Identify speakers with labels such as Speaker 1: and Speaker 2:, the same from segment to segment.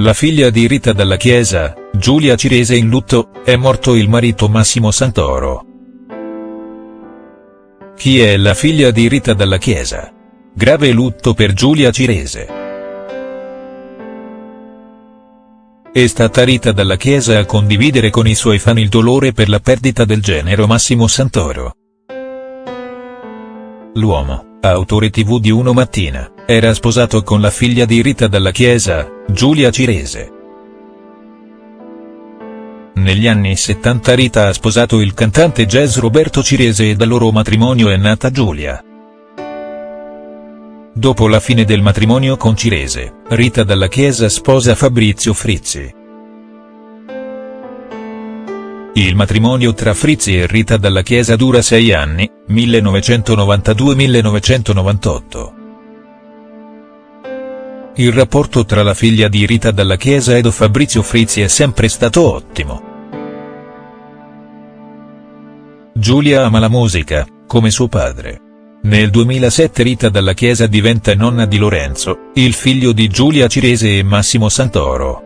Speaker 1: La figlia di Rita dalla Chiesa, Giulia Cirese in lutto, è morto il marito Massimo Santoro. Chi è la figlia di Rita dalla Chiesa? Grave lutto per Giulia Cirese. È stata Rita dalla Chiesa a condividere con i suoi fan il dolore per la perdita del genero Massimo Santoro. L'uomo, autore tv di Uno Mattina, era sposato con la figlia di Rita dalla Chiesa, Giulia Cirese. Negli anni 70 Rita ha sposato il cantante jazz Roberto Cirese e dal loro matrimonio è nata Giulia. Dopo la fine del matrimonio con Cirese, Rita dalla Chiesa sposa Fabrizio Frizzi. Il matrimonio tra Frizzi e Rita dalla Chiesa dura sei anni, 1992-1998. Il rapporto tra la figlia di Rita dalla Chiesa ed Fabrizio Frizzi è sempre stato ottimo. Giulia ama la musica, come suo padre. Nel 2007 Rita dalla Chiesa diventa nonna di Lorenzo, il figlio di Giulia Cirese e Massimo Santoro.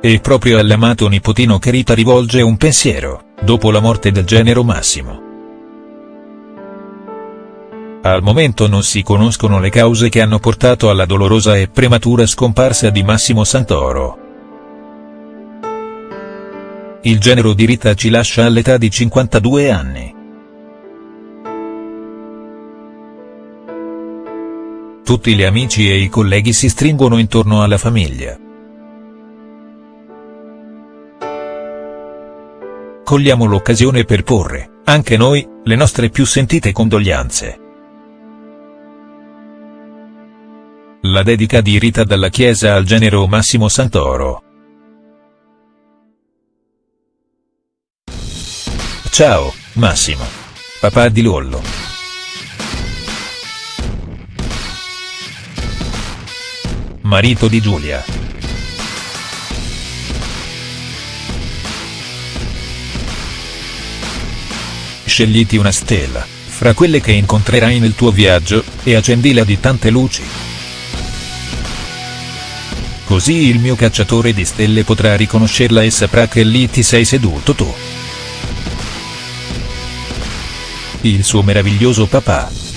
Speaker 1: È proprio all'amato nipotino che Rita rivolge un pensiero, dopo la morte del genero Massimo. Al momento non si conoscono le cause che hanno portato alla dolorosa e prematura scomparsa di Massimo Santoro. Il genero di Rita ci lascia all'età di 52 anni. Tutti gli amici e i colleghi si stringono intorno alla famiglia. Cogliamo l'occasione per porre, anche noi, le nostre più sentite condoglianze. La dedica di Rita dalla Chiesa al genero Massimo Santoro. Ciao, Massimo. Papà di Lollo. Marito di Giulia. Scegliti una stella, fra quelle che incontrerai nel tuo viaggio, e accendila di tante luci. Così il mio cacciatore di stelle potrà riconoscerla e saprà che lì ti sei seduto tu. Il suo meraviglioso papà.